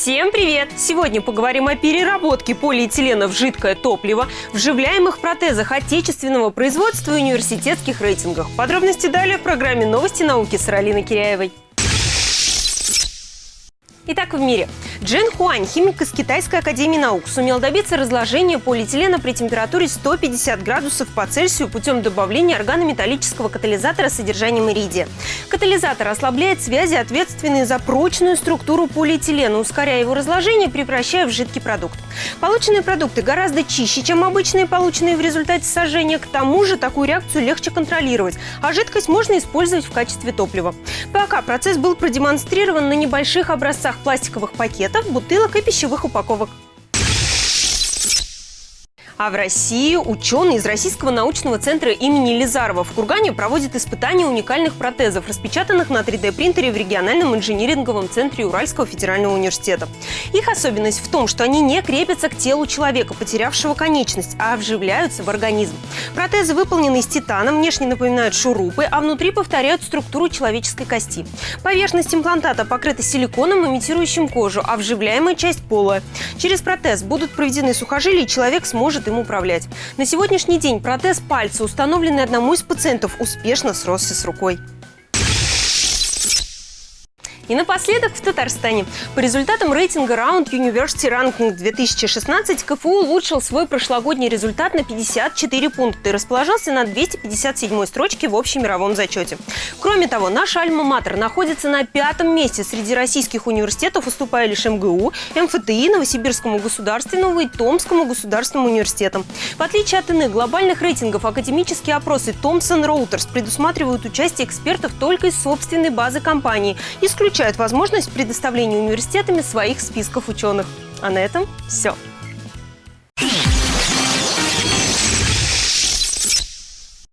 Всем привет! Сегодня поговорим о переработке полиэтилена в жидкое топливо, вживляемых протезах отечественного производства и университетских рейтингах. Подробности далее в программе «Новости науки» с Аралиной Киряевой. Итак, в мире. Джен Хуань, химик из Китайской академии наук, сумел добиться разложения полиэтилена при температуре 150 градусов по Цельсию путем добавления органометаллического катализатора с содержанием иридия. Катализатор ослабляет связи, ответственные за прочную структуру полиэтилена, ускоряя его разложение, превращая в жидкий продукт. Полученные продукты гораздо чище, чем обычные, полученные в результате сожжения. К тому же такую реакцию легче контролировать, а жидкость можно использовать в качестве топлива. Пока процесс был продемонстрирован на небольших образцах пластиковых пакетов, бутылок и пищевых упаковок. А в России ученые из Российского научного центра имени Лизарова в Кургане проводят испытания уникальных протезов, распечатанных на 3D-принтере в региональном инжиниринговом центре Уральского федерального университета. Их особенность в том, что они не крепятся к телу человека, потерявшего конечность, а вживляются в организм. Протезы выполнены из титана, внешне напоминают шурупы, а внутри повторяют структуру человеческой кости. Поверхность имплантата покрыта силиконом, имитирующим кожу, а вживляемая часть полая. Через протез будут проведены сухожилия, и человек сможет им управлять. На сегодняшний день протез пальца, установленный одному из пациентов, успешно сросся с рукой. И напоследок в Татарстане. По результатам рейтинга Round University Ranking 2016 КФУ улучшил свой прошлогодний результат на 54 пункта и расположился на 257 строчке в общемировом зачете. Кроме того, наш Альма-Матер находится на пятом месте среди российских университетов, уступая лишь МГУ, МФТИ, Новосибирскому государственному и Томскому государственному университетам. В отличие от иных глобальных рейтингов, академические опросы Thomson Reuters предусматривают участие экспертов только из собственной базы компании, исключая исключают возможность предоставления университетами своих списков ученых. А на этом все.